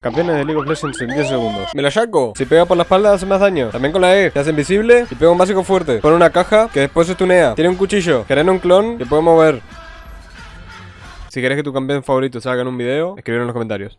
Campeones de League of Legends en 10 segundos. Me la saco. Si pega por la espalda hace más daño. También con la E. Se hace invisible y pega un básico fuerte. Pone una caja que después se tunea. Tiene un cuchillo. Genera un clon que puede mover. Si querés que tu campeón favorito salga en un video, escribir en los comentarios.